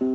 Thank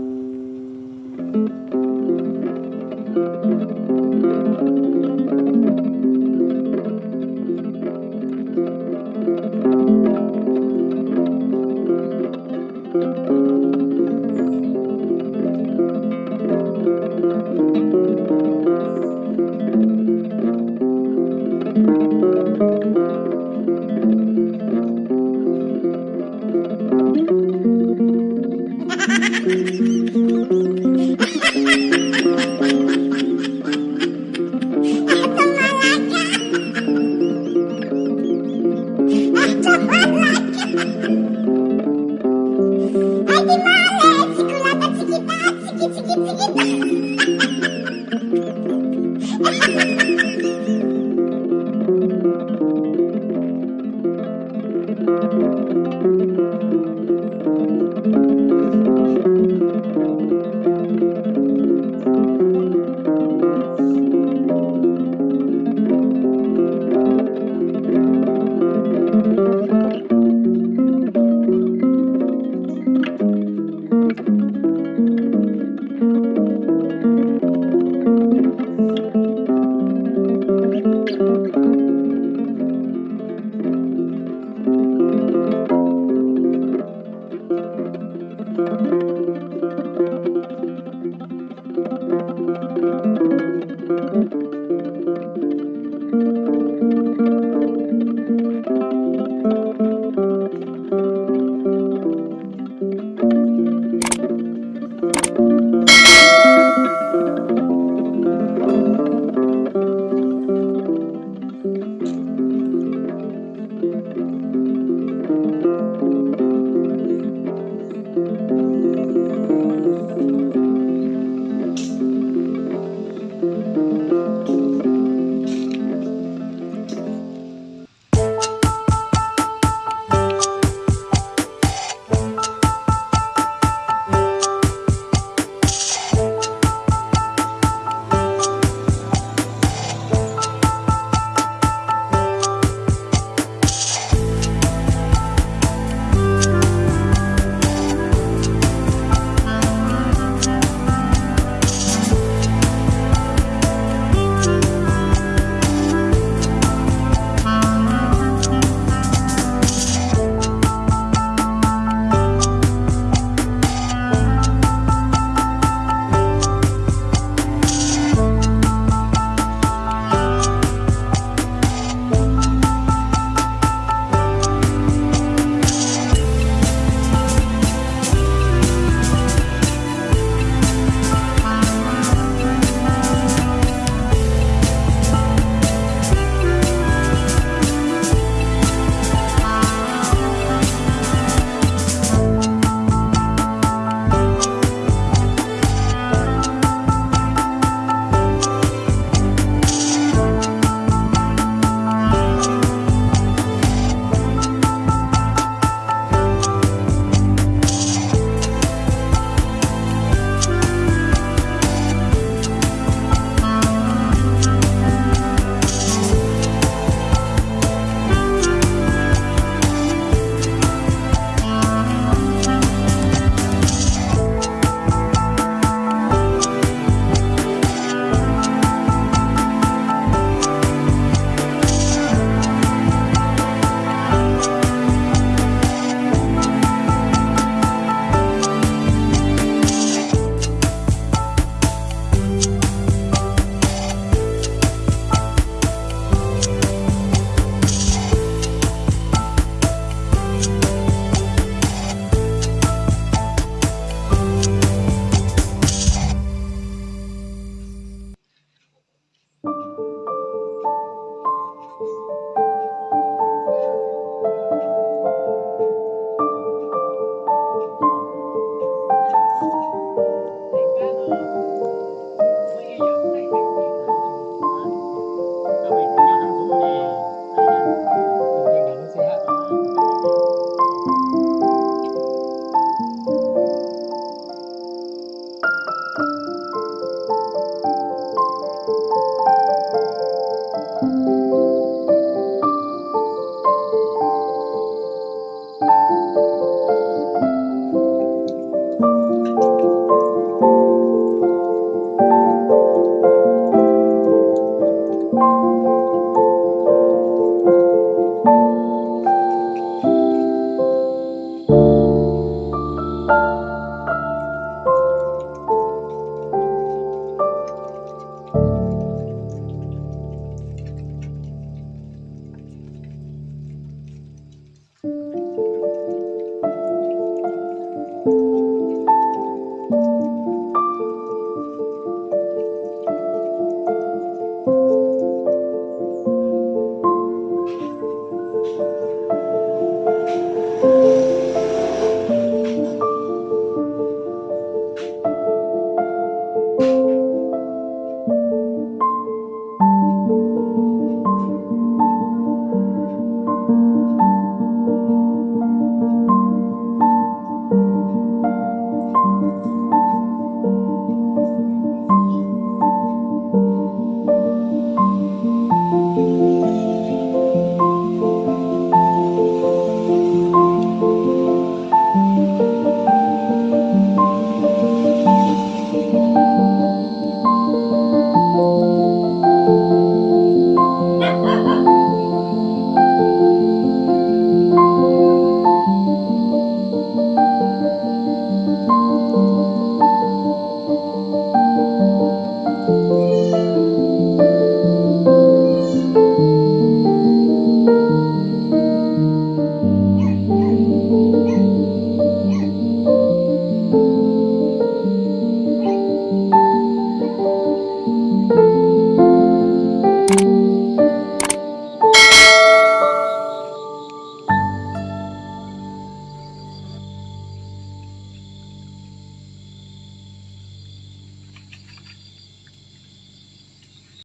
thank mm -hmm. you